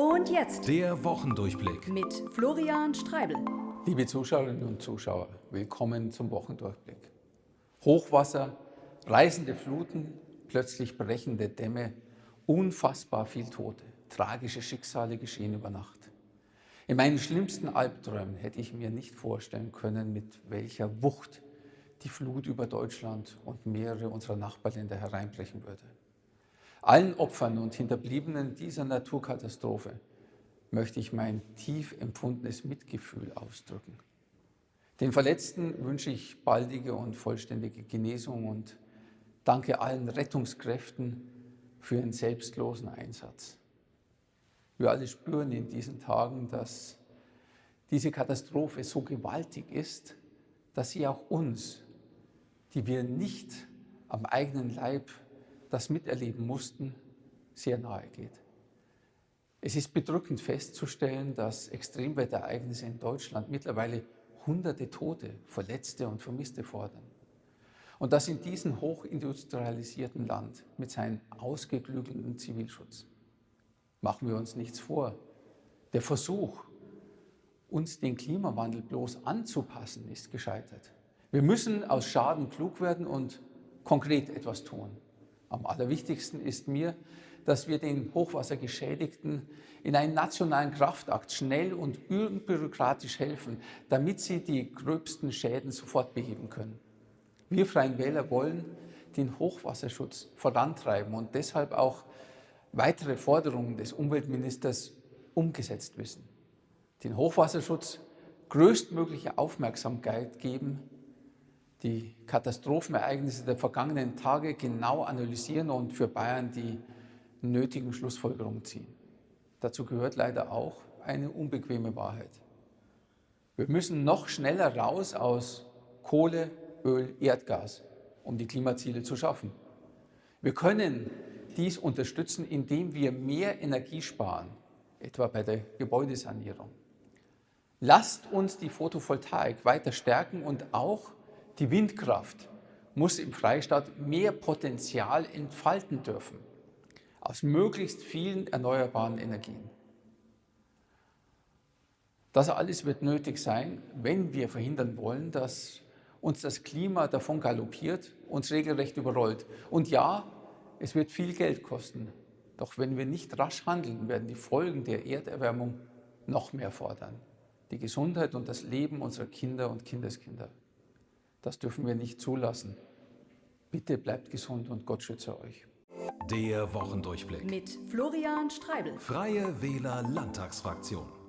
Und jetzt Der Wochendurchblick. mit Florian Streibel. Liebe Zuschauerinnen und Zuschauer, willkommen zum Wochendurchblick. Hochwasser, reißende Fluten, plötzlich brechende Dämme, unfassbar viel Tote, tragische Schicksale geschehen über Nacht. In meinen schlimmsten Albträumen hätte ich mir nicht vorstellen können, mit welcher Wucht die Flut über Deutschland und mehrere unserer Nachbarländer hereinbrechen würde. Allen Opfern und Hinterbliebenen dieser Naturkatastrophe möchte ich mein tief empfundenes Mitgefühl ausdrücken. Den Verletzten wünsche ich baldige und vollständige Genesung und danke allen Rettungskräften für ihren selbstlosen Einsatz. Wir alle spüren in diesen Tagen, dass diese Katastrophe so gewaltig ist, dass sie auch uns, die wir nicht am eigenen Leib das miterleben mussten, sehr nahe geht. Es ist bedrückend festzustellen, dass Extremwetterereignisse in Deutschland mittlerweile hunderte Tote, Verletzte und Vermisste fordern. Und das in diesem hochindustrialisierten Land mit seinem ausgeklügelten Zivilschutz. Machen wir uns nichts vor. Der Versuch, uns den Klimawandel bloß anzupassen, ist gescheitert. Wir müssen aus Schaden klug werden und konkret etwas tun. Am allerwichtigsten ist mir, dass wir den Hochwassergeschädigten in einem nationalen Kraftakt schnell und unbürokratisch helfen, damit sie die gröbsten Schäden sofort beheben können. Wir Freien Wähler wollen den Hochwasserschutz vorantreiben und deshalb auch weitere Forderungen des Umweltministers umgesetzt wissen. Den Hochwasserschutz größtmögliche Aufmerksamkeit geben, die Katastrophenereignisse der vergangenen Tage genau analysieren und für Bayern die nötigen Schlussfolgerungen ziehen. Dazu gehört leider auch eine unbequeme Wahrheit. Wir müssen noch schneller raus aus Kohle, Öl, Erdgas, um die Klimaziele zu schaffen. Wir können dies unterstützen, indem wir mehr Energie sparen, etwa bei der Gebäudesanierung. Lasst uns die Photovoltaik weiter stärken und auch die Windkraft muss im Freistaat mehr Potenzial entfalten dürfen aus möglichst vielen erneuerbaren Energien. Das alles wird nötig sein, wenn wir verhindern wollen, dass uns das Klima davon galoppiert, uns regelrecht überrollt. Und ja, es wird viel Geld kosten. Doch wenn wir nicht rasch handeln, werden die Folgen der Erderwärmung noch mehr fordern. Die Gesundheit und das Leben unserer Kinder und Kindeskinder. Das dürfen wir nicht zulassen. Bitte bleibt gesund und Gott schütze euch. Der Wochendurchblick. Mit Florian Streibel. Freie Wähler Landtagsfraktion.